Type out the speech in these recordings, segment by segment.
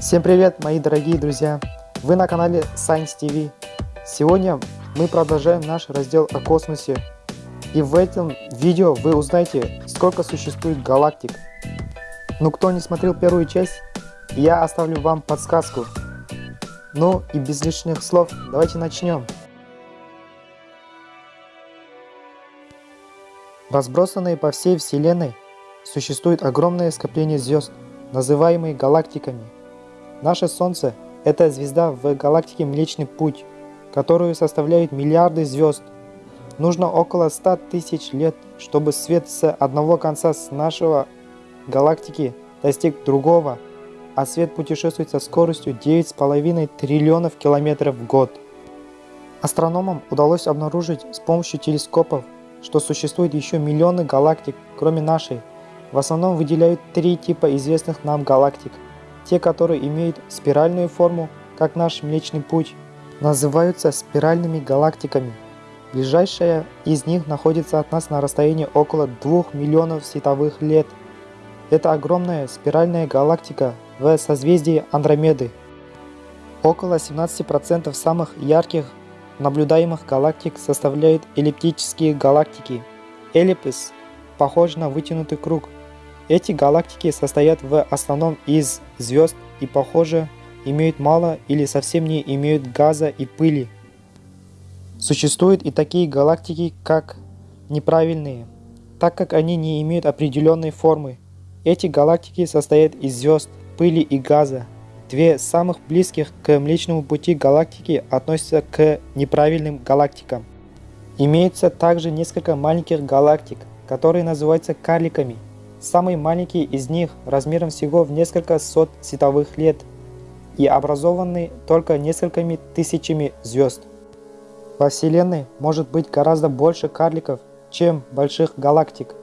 Всем привет, мои дорогие друзья! Вы на канале Science TV. Сегодня мы продолжаем наш раздел о космосе. И в этом видео вы узнаете, сколько существует галактик. Ну, кто не смотрел первую часть, я оставлю вам подсказку. Ну и без лишних слов, давайте начнем. Разбросанные по всей Вселенной существует огромное скопление звезд, называемые галактиками – Наше Солнце – это звезда в галактике Млечный Путь, которую составляют миллиарды звезд. Нужно около 100 тысяч лет, чтобы свет с одного конца с нашего галактики достиг другого, а свет путешествует со скоростью 9,5 триллионов километров в год. Астрономам удалось обнаружить с помощью телескопов, что существует еще миллионы галактик, кроме нашей. В основном выделяют три типа известных нам галактик – те, которые имеют спиральную форму, как наш Млечный Путь, называются спиральными галактиками. Ближайшая из них находится от нас на расстоянии около 2 миллионов световых лет. Это огромная спиральная галактика в созвездии Андромеды. Около 17% самых ярких наблюдаемых галактик составляют эллиптические галактики. Эллипс похож на вытянутый круг – эти галактики состоят в основном из звезд и, похоже, имеют мало или совсем не имеют газа и пыли. Существуют и такие галактики, как неправильные, так как они не имеют определенной формы. Эти галактики состоят из звезд, пыли и газа. Две самых близких к Млечному пути галактики относятся к неправильным галактикам. Имеется также несколько маленьких галактик, которые называются карликами – Самый маленький из них размером всего в несколько сот световых лет и образованный только несколькими тысячами звезд. Во Вселенной может быть гораздо больше карликов, чем больших галактик.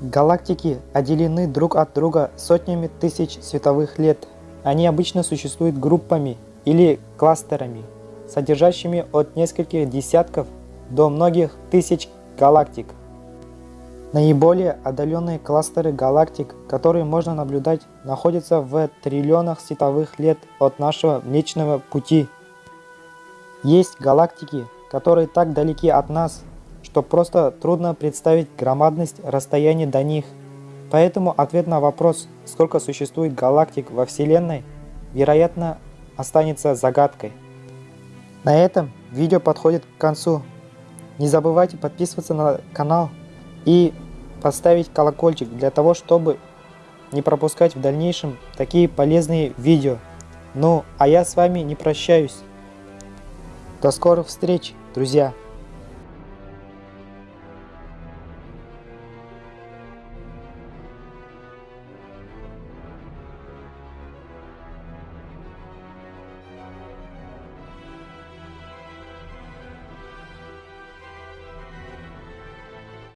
Галактики отделены друг от друга сотнями тысяч световых лет. Они обычно существуют группами или кластерами, содержащими от нескольких десятков до многих тысяч галактик. Наиболее отдаленные кластеры галактик, которые можно наблюдать, находятся в триллионах световых лет от нашего Млечного Пути. Есть галактики, которые так далеки от нас, что просто трудно представить громадность расстояния до них. Поэтому ответ на вопрос, сколько существует галактик во Вселенной, вероятно, останется загадкой. На этом видео подходит к концу. Не забывайте подписываться на канал и поставить колокольчик для того, чтобы не пропускать в дальнейшем такие полезные видео. Ну, а я с вами не прощаюсь. До скорых встреч, друзья!